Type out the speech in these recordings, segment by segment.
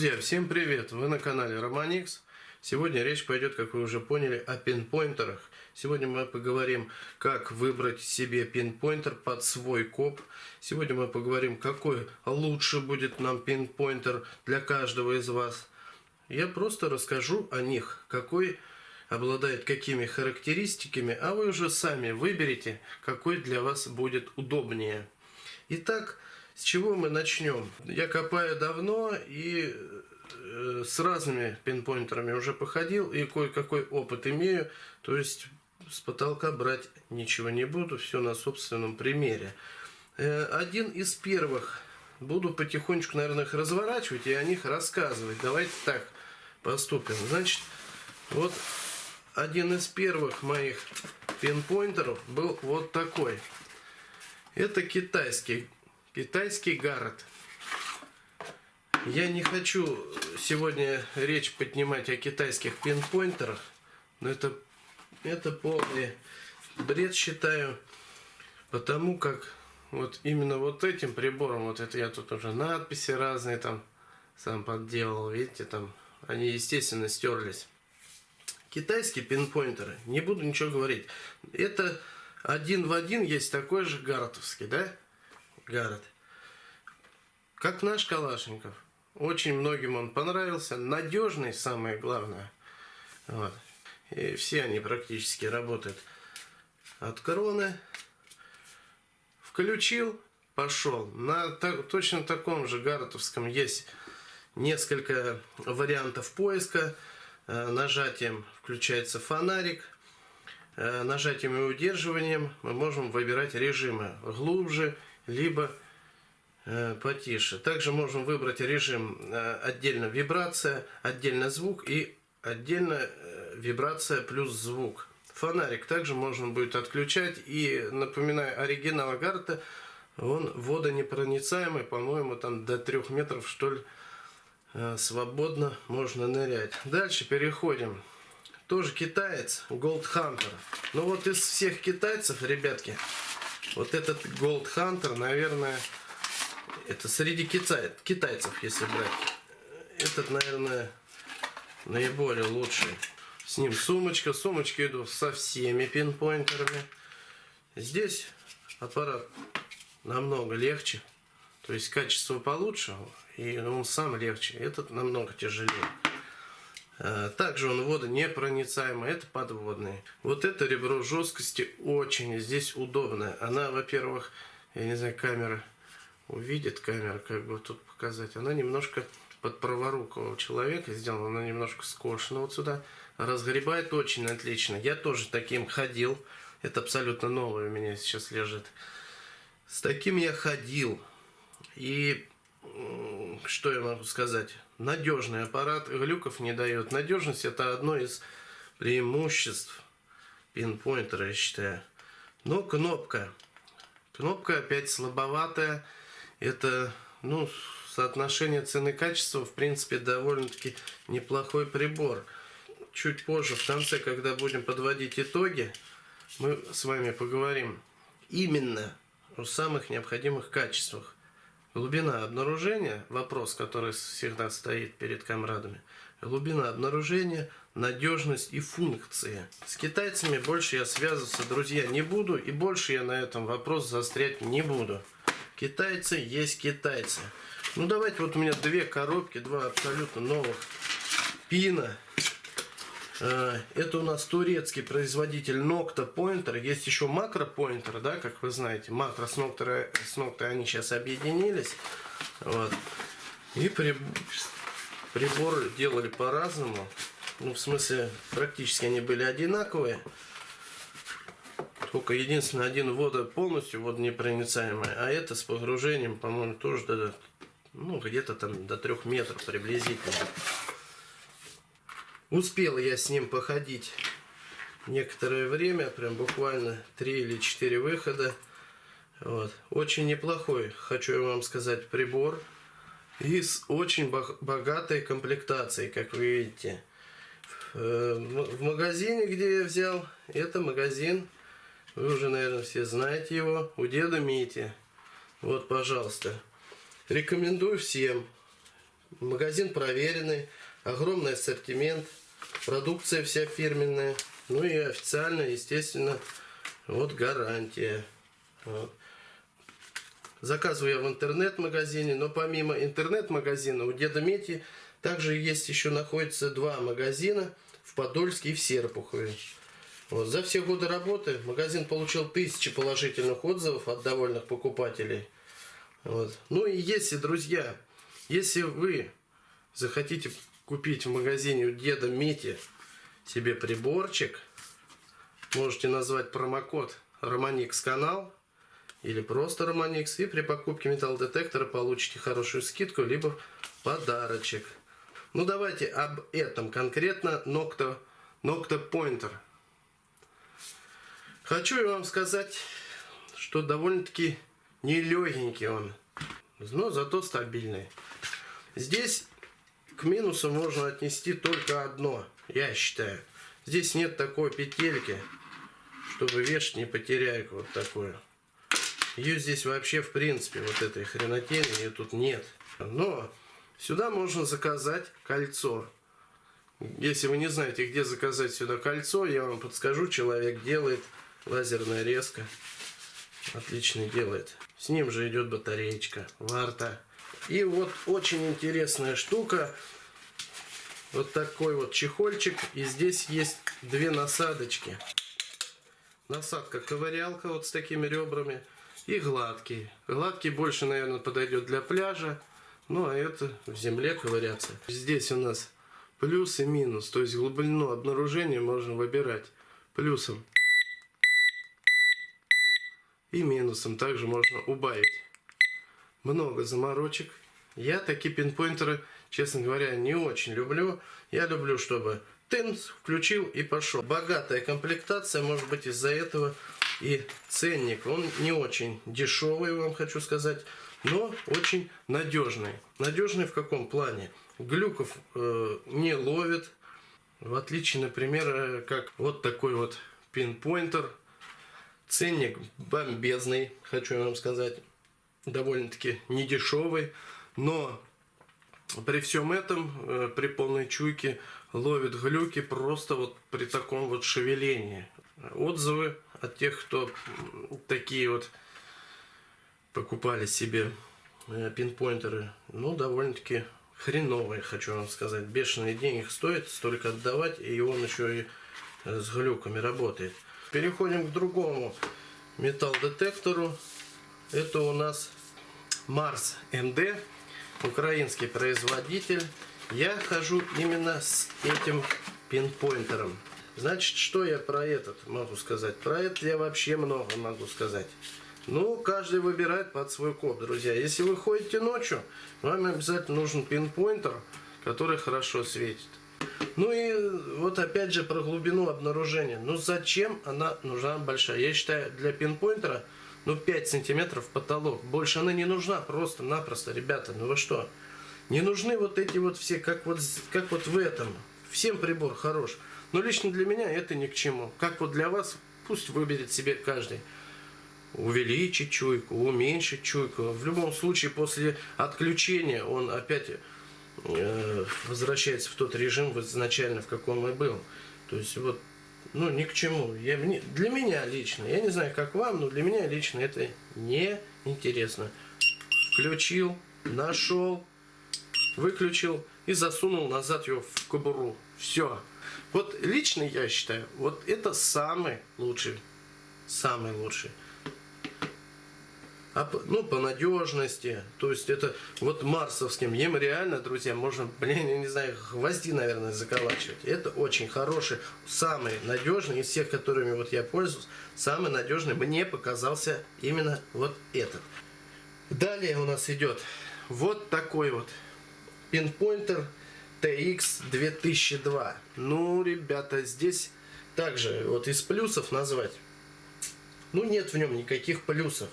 Друзья, всем привет! Вы на канале Романикс. Сегодня речь пойдет, как вы уже поняли, о пинпоинтерах. Сегодня мы поговорим, как выбрать себе пинпоинтер под свой коп. Сегодня мы поговорим, какой лучше будет нам пинпоинтер для каждого из вас. Я просто расскажу о них, какой обладает какими характеристиками, а вы уже сами выберете, какой для вас будет удобнее. Итак, с чего мы начнем? Я копаю давно и э, с разными пинпоинтерами уже походил и кое-какой опыт имею. То есть с потолка брать ничего не буду, все на собственном примере. Э, один из первых, буду потихонечку, наверное, их разворачивать и о них рассказывать. Давайте так поступим. Значит, вот один из первых моих пинпоинтеров был вот такой. Это китайский Китайский гард. Я не хочу сегодня речь поднимать о китайских пинпоинтерах, но это, это полный бред считаю, потому как вот именно вот этим прибором, вот это я тут уже надписи разные там сам подделал, видите, там они естественно стерлись. Китайские пинпоинтеры, не буду ничего говорить, это один в один есть такой же гартовский, да? Гаррет. Как наш Калашников. Очень многим он понравился. Надежный, самое главное. Вот. И все они практически работают от кроны. Включил, пошел. На так, точно таком же Гарретовском есть несколько вариантов поиска. Э, нажатием включается фонарик. Э, нажатием и удерживанием мы можем выбирать режимы глубже, либо э, потише. Также можем выбрать режим э, отдельно вибрация, отдельно звук и отдельно э, вибрация плюс звук. Фонарик также можно будет отключать. И напоминаю, оригинал Гарта, он водонепроницаемый, по-моему, там до 3 метров, что ли, свободно можно нырять. Дальше переходим. Тоже китаец, Gold Hunter. Ну вот из всех китайцев, ребятки, вот этот Gold Hunter, наверное, это среди китай, китайцев, если брать. Этот, наверное, наиболее лучший. С ним сумочка. Сумочки идут со всеми пинпоинтерами. Здесь аппарат намного легче. То есть качество получше. И он сам легче. Этот намного тяжелее. Э, также он водонепроницаемый, это подводный. Вот это ребро жесткости очень здесь удобное. Она, во-первых, я не знаю, камера увидит, камера, как бы тут показать. Она немножко под праворукого человека сделана, она немножко скошена вот сюда. Разгребает очень отлично. Я тоже таким ходил. Это абсолютно новое у меня сейчас лежит. С таким я ходил. И что я могу сказать? Надежный аппарат, глюков не дает. Надежность это одно из преимуществ пинпоинтера, я считаю. Но кнопка. Кнопка опять слабоватая. Это, ну, соотношение цены-качества, в принципе, довольно-таки неплохой прибор. Чуть позже, в конце, когда будем подводить итоги, мы с вами поговорим именно о самых необходимых качествах. Глубина обнаружения, вопрос, который всегда стоит перед комрадами. Глубина обнаружения, надежность и функции. С китайцами больше я связываться, друзья, не буду. И больше я на этом вопрос застрять не буду. Китайцы есть китайцы. Ну давайте, вот у меня две коробки, два абсолютно новых пина. Э, это у нас турецкий производитель Nocta Pointer. Есть еще Macro Pointer, да, как вы знаете. Макро с Nocta, с Nocta они сейчас объединились. Вот. И при, приборы делали по-разному. Ну, в смысле, практически они были одинаковые. Только единственное, один вода полностью водонепроницаемый, а это с погружением, по-моему, тоже до, ну, где-то там до трех метров приблизительно. Успел я с ним походить некоторое время, прям буквально 3 или 4 выхода. Вот. Очень неплохой, хочу я вам сказать, прибор. И с очень богатой комплектацией, как вы видите. Э, в магазине, где я взял, это магазин, вы уже, наверное, все знаете его, у деда Мити. Вот, пожалуйста. Рекомендую всем Магазин проверенный, огромный ассортимент, продукция вся фирменная. Ну и официально, естественно, вот гарантия. Вот. Заказываю я в интернет-магазине, но помимо интернет-магазина у Деда Мети также есть еще находится два магазина в Подольске и в Серпухове. Вот. За все годы работы магазин получил тысячи положительных отзывов от довольных покупателей. Вот. Ну и если, друзья, если вы захотите купить в магазине у деда Мити себе приборчик, можете назвать промокод Романикс канал или просто Романикс и при покупке металлодетектора получите хорошую скидку либо подарочек. Ну давайте об этом конкретно Nocto, Nocto Pointer. Хочу вам сказать, что довольно-таки нелегенький он, но зато стабильный. Здесь к минусу можно отнести только одно, я считаю. Здесь нет такой петельки, чтобы вешать не потеряйку вот такую. Ее здесь вообще в принципе, вот этой хренотени, ее тут нет. Но сюда можно заказать кольцо. Если вы не знаете, где заказать сюда кольцо, я вам подскажу, человек делает лазерная резка. Отлично делает. С ним же идет батареечка, варта. И вот очень интересная штука. Вот такой вот чехольчик. И здесь есть две насадочки. Насадка ковырялка вот с такими ребрами. И гладкий. Гладкий больше, наверное, подойдет для пляжа. Ну, а это в земле ковыряться. Здесь у нас плюс и минус. То есть глубину обнаружения можно выбирать. Плюсом и минусом также можно убавить. Много заморочек. Я такие пинпоинтеры, честно говоря, не очень люблю. Я люблю, чтобы тынц включил и пошел. Богатая комплектация, может быть из-за этого и ценник. Он не очень дешевый, вам хочу сказать, но очень надежный. Надежный в каком плане? Глюков э, не ловит. В отличие, например, э, как вот такой вот пинпоинтер Ценник бомбезный, хочу вам сказать. Довольно-таки недешевый. Но при всем этом, э, при полной чуйке, ловит глюки просто вот при таком вот шевелении. Отзывы от тех, кто такие вот покупали себе э, пинпоинтеры, ну, довольно-таки хреновые, хочу вам сказать. Бешеные деньги стоит столько отдавать, и он еще и э, с глюками работает. Переходим к другому металл-детектору. Это у нас Марс МД, украинский производитель. Я хожу именно с этим пинпоинтером. Значит, что я про этот могу сказать? Про это я вообще много могу сказать. Ну, каждый выбирает под свой код, друзья. Если вы ходите ночью, вам обязательно нужен пинпоинтер, который хорошо светит. Ну и вот опять же про глубину обнаружения. Ну зачем она нужна большая? Я считаю, для пинпоинтера ну 5 сантиметров потолок. Больше она не нужна просто-напросто, ребята. Ну вы что? Не нужны вот эти вот все, как вот, как вот в этом. Всем прибор хорош. Но лично для меня это ни к чему. Как вот для вас, пусть выберет себе каждый. Увеличить чуйку, уменьшить чуйку. В любом случае, после отключения он опять Э, возвращается в тот режим изначально, в каком и был. То есть вот, ну ни к чему. Я, для меня лично, я не знаю, как вам, но для меня лично это не интересно. Включил, нашел, выключил и засунул назад его в кобуру. Все. Вот лично я считаю, вот это самый лучший, самый лучший ну, по надежности. То есть это вот марсовским, им реально, друзья, можно, блин, я не знаю, гвозди, наверное, заколачивать. Это очень хороший, самый надежный из всех, которыми вот я пользуюсь, самый надежный мне показался именно вот этот. Далее у нас идет вот такой вот пинпоинтер TX 2002. Ну, ребята, здесь также вот из плюсов назвать. Ну, нет в нем никаких плюсов.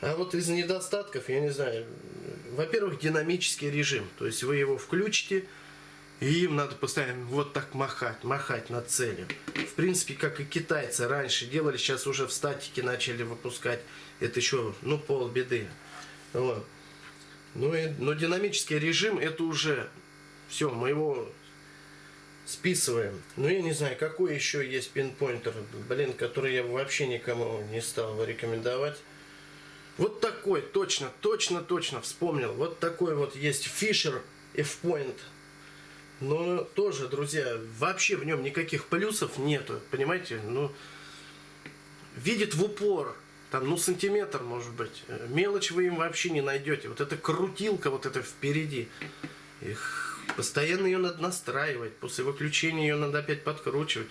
А вот из недостатков, я не знаю, во-первых, динамический режим. То есть вы его включите, и им надо постоянно вот так махать, махать над целью. В принципе, как и китайцы раньше делали, сейчас уже в статике начали выпускать. Это еще, ну, полбеды. Вот. Ну и, но динамический режим это уже все, мы его списываем. Ну я не знаю, какой еще есть пинпоинтер, блин, который я вообще никому не стал рекомендовать. Вот такой, точно, точно, точно вспомнил. Вот такой вот есть Fisher F-Point. Но тоже, друзья, вообще в нем никаких плюсов нету, понимаете? Ну, видит в упор, там, ну, сантиметр, может быть. Мелочь вы им вообще не найдете. Вот эта крутилка вот это впереди. Их, постоянно ее надо настраивать. После выключения ее надо опять подкручивать.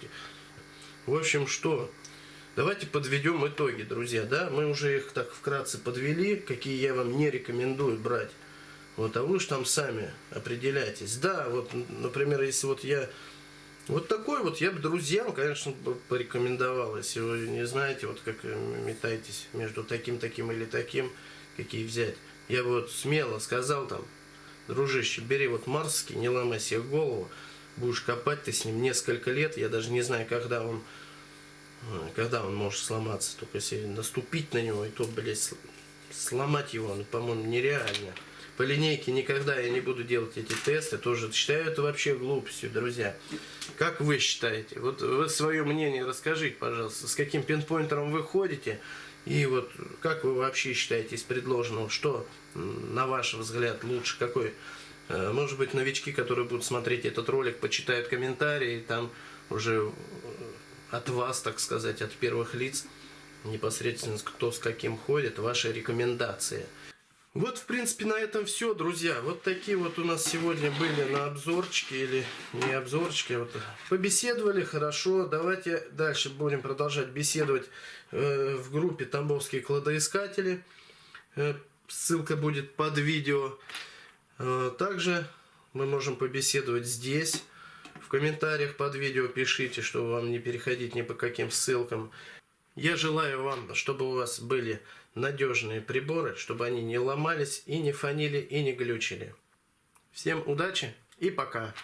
В общем, что? Давайте подведем итоги, друзья. Да, мы уже их так вкратце подвели, какие я вам не рекомендую брать. Вот, а вы уж там сами определяйтесь. Да, вот, например, если вот я вот такой вот я бы друзьям, конечно, порекомендовал, если вы не знаете, вот как метаетесь между таким, таким или таким, какие взять. Я бы вот смело сказал там, дружище, бери вот Марский, не ломай себе голову, будешь копать ты с ним несколько лет, я даже не знаю, когда он, когда он может сломаться, только если наступить на него, и то, блядь, сломать его, ну, по-моему, нереально. По линейке никогда я не буду делать эти тесты, тоже считаю это вообще глупостью, друзья. Как вы считаете? Вот вы свое мнение расскажите, пожалуйста, с каким пинпоинтером вы ходите, и вот как вы вообще считаете из предложенного, что, на ваш взгляд, лучше, какой? Э, может быть, новички, которые будут смотреть этот ролик, почитают комментарии, там уже от вас, так сказать, от первых лиц, непосредственно кто с каким ходит, ваши рекомендации – вот, в принципе, на этом все, друзья. Вот такие вот у нас сегодня были на обзорчики или не обзорчики. Вот побеседовали, хорошо. Давайте дальше будем продолжать беседовать э, в группе Тамбовские кладоискатели. Э, ссылка будет под видео. Э, также мы можем побеседовать здесь. В комментариях под видео пишите, чтобы вам не переходить ни по каким ссылкам. Я желаю вам, чтобы у вас были надежные приборы, чтобы они не ломались и не фанили и не глючили. Всем удачи и пока!